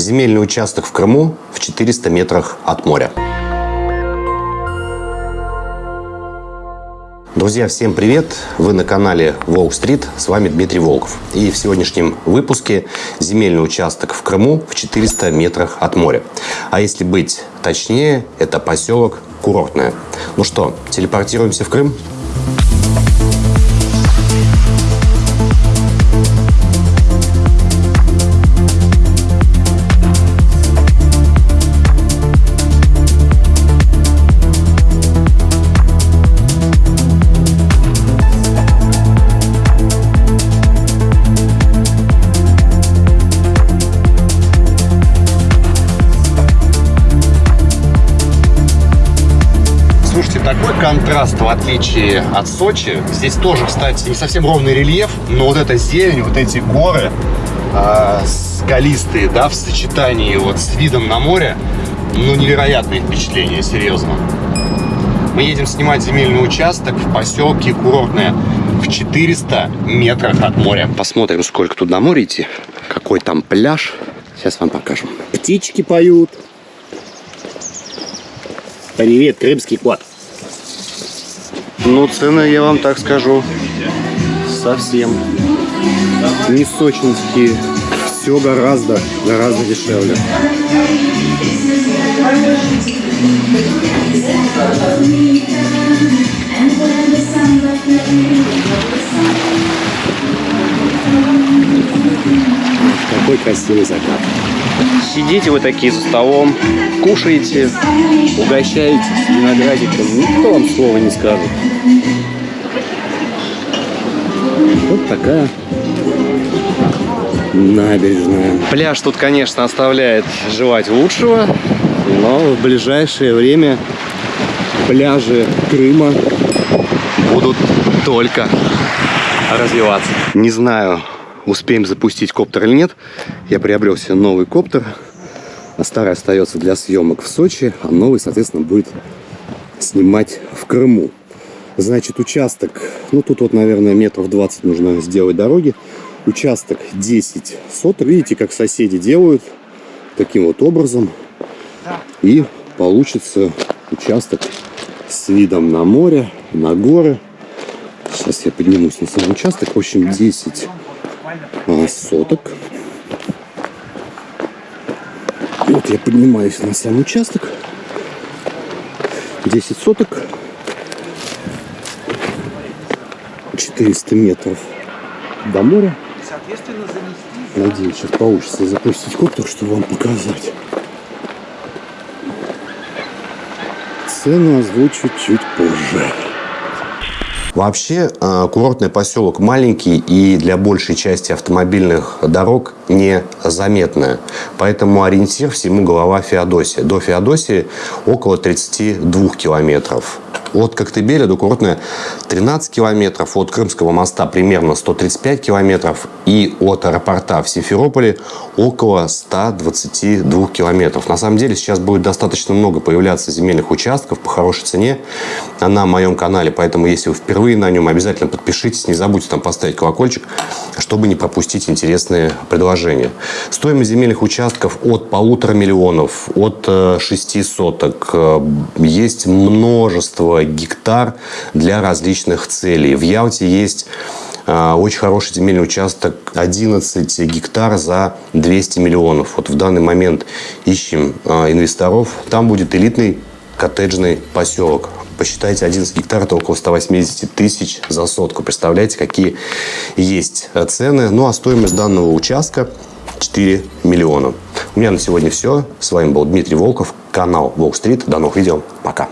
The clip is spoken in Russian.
Земельный участок в Крыму в 400 метрах от моря. Друзья, всем привет! Вы на канале Волк Стрит, с вами Дмитрий Волков. И в сегодняшнем выпуске земельный участок в Крыму в 400 метрах от моря. А если быть точнее, это поселок Курортное. Ну что, телепортируемся в Крым? Контраст, в отличие от Сочи. Здесь тоже, кстати, не совсем ровный рельеф, но вот эта зелень, вот эти горы э, скалистые, да, в сочетании вот с видом на море, ну, невероятное впечатление, серьезно. Мы едем снимать земельный участок в поселке Курортное в 400 метрах от моря. Посмотрим, сколько тут до моря идти, какой там пляж. Сейчас вам покажем. Птички поют. Привет, крымский кот. Ну, цены, я вам так скажу, совсем не сочинские. Все гораздо, гораздо дешевле. Какой красивый закат. Сидите вы такие за столом, кушаете, угощаетесь виноградиком. Никто вам слова не скажет. Вот такая набережная. Пляж тут, конечно, оставляет желать лучшего, но в ближайшее время пляжи Крыма будут только развиваться. Не знаю, успеем запустить коптер или нет. Я приобрел себе новый коптер. А старый остается для съемок в Сочи, а новый, соответственно, будет снимать в Крыму. Значит, участок, ну тут вот, наверное, метров 20 нужно сделать дороги. Участок 10 соток. Видите, как соседи делают таким вот образом. И получится участок с видом на море, на горы. Сейчас я поднимусь на сам участок. В общем, 10 а, соток. Вот я поднимаюсь на сам участок. 10 соток. 400 метров до моря. Надеюсь, сейчас получится запустить коптер, чтобы вам показать. Цену озвучу чуть позже. Вообще, э, курортный поселок маленький и для большей части автомобильных дорог незаметная. Поэтому ориентир всему голова Феодосия. До Феодосии около 32 километров. От Коктебеля до Курортная 13 километров, от Крымского моста примерно 135 километров и от аэропорта в Симферополе около 122 километров. На самом деле сейчас будет достаточно много появляться земельных участков по хорошей цене на моем канале, поэтому если вы впервые на нем, обязательно подпишитесь, не забудьте там поставить колокольчик, чтобы не пропустить интересные предложения. Стоимость земельных участков от полутора миллионов, от э, шести соток. Э, есть множество гектар для различных целей. В Ялте есть а, очень хороший земельный участок, 11 гектар за 200 миллионов. Вот в данный момент ищем инвесторов. Там будет элитный коттеджный поселок. Посчитайте, 11 гектар – это около 180 тысяч за сотку. Представляете, какие есть цены. Ну, а стоимость данного участка 4 миллиона. У меня на сегодня все. С вами был Дмитрий Волков, канал Волк Стрит. До новых видео. Пока.